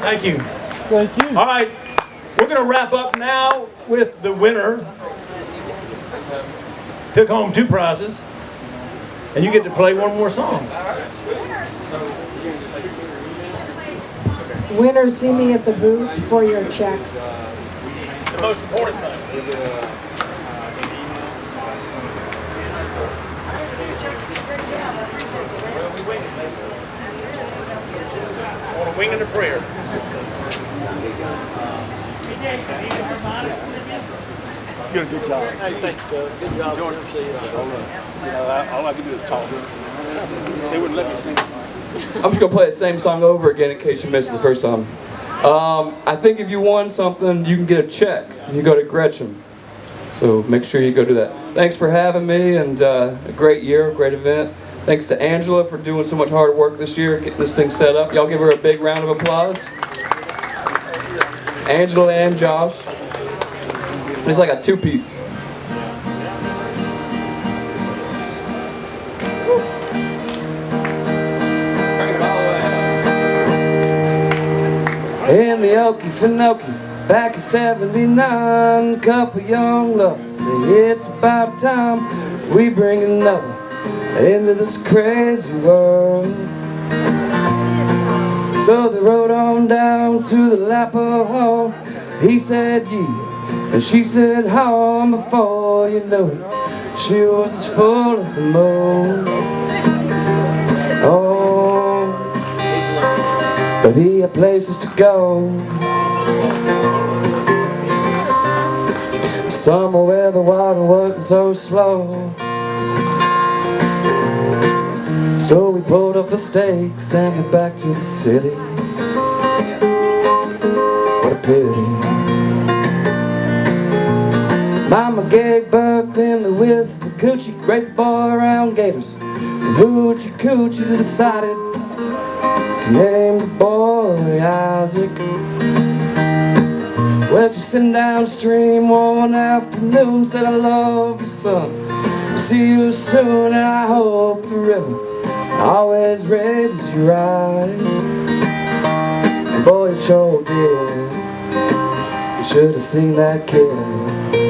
Thank you. Thank you. All right, we're going to wrap up now with the winner. Took home two prizes, and you get to play one more song. Winners, see me at the booth for your checks. The most important thing. On a wing and a prayer. You did a good job. Hey, thanks, Doug. Good job. George, see you. You know, I- all I can do is talk. They wouldn't let me sing. I'm just gonna play the same song over again in case you missed it the first time. Um, I think if you won something, you can get a check. if You go to Gretchen. So make sure you go do that. Thanks for having me and uh, a great year, great event. Thanks to Angela for doing so much hard work this year, getting this thing set up. Y'all give her a big round of applause. Angela and Josh. It's like a two-piece. In the Okefenokee, back in 79, couple young lovers say it's about time we bring another into this crazy world. So they rode on down to the Lapa Hall. He said yeah, and she said how. Before you know it, she was as full as the moon. Oh, but he had places to go. Somewhere where the water wasn't so slow. So we pulled up the stakes and went back to the city. What a pity. Mama gave birth in the width of the coochie, raced the boy around gators. And hoochie coochies decided to name the boy Isaac. Well, she's sitting downstream one afternoon, said, I love you, son. See you soon, and I hope the river always raises you right. And boy, it sure did. You should have seen that kid.